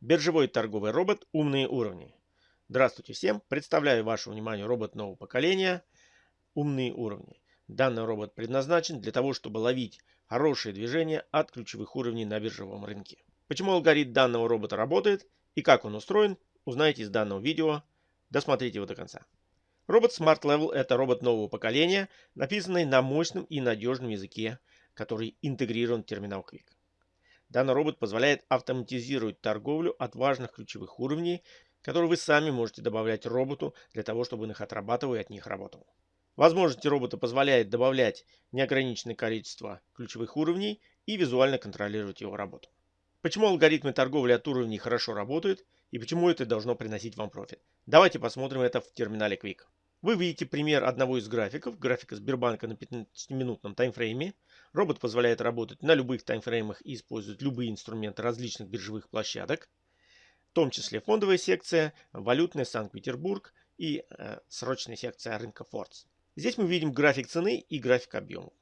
Биржевой торговый робот «Умные уровни». Здравствуйте всем! Представляю вашему вниманию робот нового поколения «Умные уровни». Данный робот предназначен для того, чтобы ловить хорошие движения от ключевых уровней на биржевом рынке. Почему алгоритм данного робота работает и как он устроен, узнаете из данного видео. Досмотрите его до конца. Робот Smart Level – это робот нового поколения, написанный на мощном и надежном языке, который интегрирован в терминал Quick. Данный робот позволяет автоматизировать торговлю от важных ключевых уровней, которые вы сами можете добавлять роботу для того, чтобы он их отрабатывал и от них работал. Возможности робота позволяет добавлять неограниченное количество ключевых уровней и визуально контролировать его работу. Почему алгоритмы торговли от уровней хорошо работают и почему это должно приносить вам профит? Давайте посмотрим это в терминале Quick. Вы видите пример одного из графиков, графика Сбербанка на 15-минутном таймфрейме. Робот позволяет работать на любых таймфреймах и использует любые инструменты различных биржевых площадок, в том числе фондовая секция, валютная Санкт-Петербург и э, срочная секция рынка Фордс. Здесь мы видим график цены и график объемов.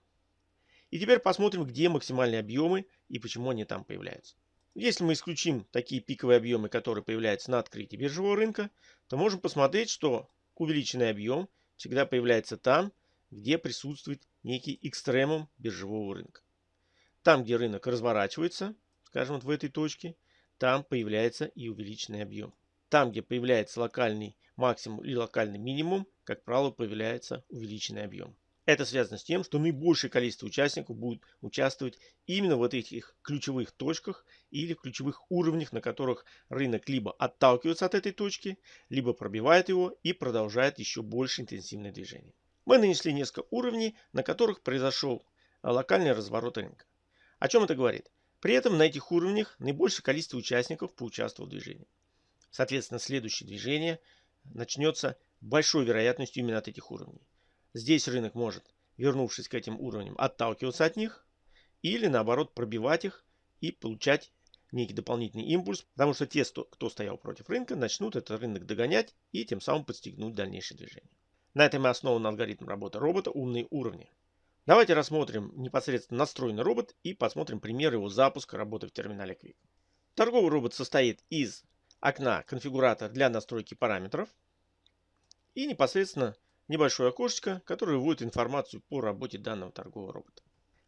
И теперь посмотрим, где максимальные объемы и почему они там появляются. Если мы исключим такие пиковые объемы, которые появляются на открытии биржевого рынка, то можем посмотреть, что увеличенный объем всегда появляется там, где присутствует некий экстремум биржевого рынка. Там, где рынок разворачивается, скажем, вот в этой точке, там появляется и увеличенный объем. Там, где появляется локальный максимум или локальный минимум, как правило, появляется увеличенный объем. Это связано с тем, что наибольшее количество участников будет участвовать именно в этих ключевых точках или ключевых уровнях, на которых рынок либо отталкивается от этой точки, либо пробивает его и продолжает еще больше интенсивное движение. Мы нанесли несколько уровней, на которых произошел локальный разворот рынка. О чем это говорит? При этом на этих уровнях наибольшее количество участников поучаствовало в движении. Соответственно, следующее движение начнется большой вероятностью именно от этих уровней. Здесь рынок может, вернувшись к этим уровням, отталкиваться от них или наоборот пробивать их и получать некий дополнительный импульс, потому что те, кто стоял против рынка, начнут этот рынок догонять и тем самым подстегнуть дальнейшее движение. На этом и основан алгоритм работы робота «Умные уровни». Давайте рассмотрим непосредственно настроенный робот и посмотрим пример его запуска работы в терминале Quick. Торговый робот состоит из окна конфигуратор для настройки параметров и непосредственно небольшое окошечко, которое вводит информацию по работе данного торгового робота.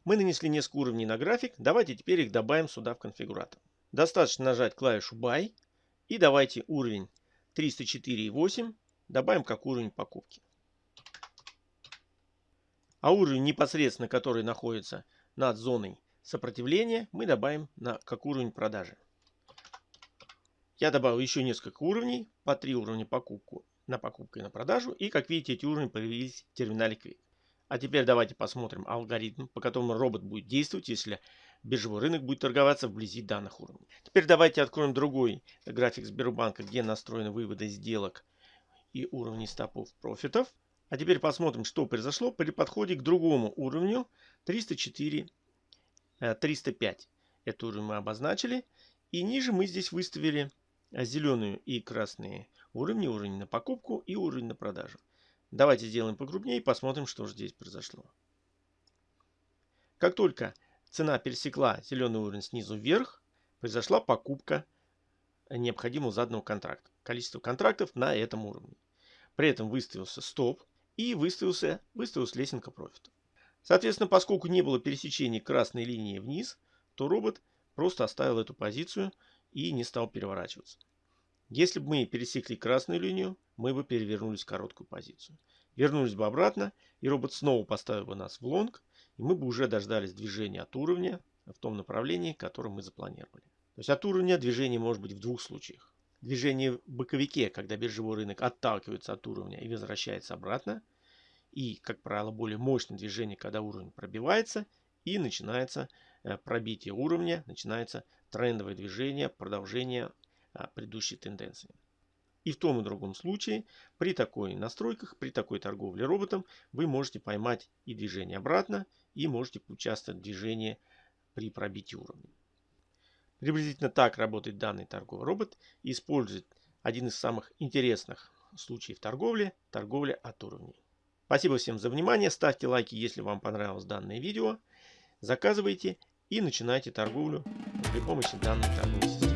Мы нанесли несколько уровней на график, давайте теперь их добавим сюда в конфигуратор. Достаточно нажать клавишу Buy и давайте уровень 304,8 добавим как уровень покупки. А уровень непосредственно, который находится над зоной сопротивления, мы добавим на, как уровень продажи. Я добавил еще несколько уровней, по 3 уровня покупку на покупку и на продажу. И как видите, эти уровни появились в терминале Quick. А теперь давайте посмотрим алгоритм, по которому робот будет действовать, если биржевой рынок будет торговаться вблизи данных уровней. Теперь давайте откроем другой график Сбербанка, где настроены выводы сделок и уровни стопов профитов. А теперь посмотрим, что произошло при подходе к другому уровню 304, 305. Э, Этот уровень мы обозначили. И ниже мы здесь выставили зеленые и красные уровни, уровень на покупку и уровень на продажу. Давайте сделаем покрупнее и посмотрим, что же здесь произошло. Как только цена пересекла зеленый уровень снизу вверх, произошла покупка необходимого заданного контракта. Количество контрактов на этом уровне. При этом выставился стоп и выставился, выставилась лесенка профита. Соответственно, поскольку не было пересечения красной линии вниз, то робот просто оставил эту позицию и не стал переворачиваться. Если бы мы пересекли красную линию, мы бы перевернулись в короткую позицию. Вернулись бы обратно, и робот снова поставил бы нас в лонг, и мы бы уже дождались движения от уровня в том направлении, которое мы запланировали. То есть от уровня движение может быть в двух случаях. Движение в боковике, когда биржевой рынок отталкивается от уровня и возвращается обратно. И, как правило, более мощное движение, когда уровень пробивается и начинается пробитие уровня, начинается трендовое движение, продолжение предыдущей тенденции. И в том и другом случае при такой настройках, при такой торговле роботом вы можете поймать и движение обратно, и можете поучаствовать в движении при пробитии уровня. Приблизительно так работает данный торговый робот и использует один из самых интересных случаев торговли – торговля от уровней. Спасибо всем за внимание, ставьте лайки, если вам понравилось данное видео, заказывайте и начинайте торговлю при помощи данной торговой системы.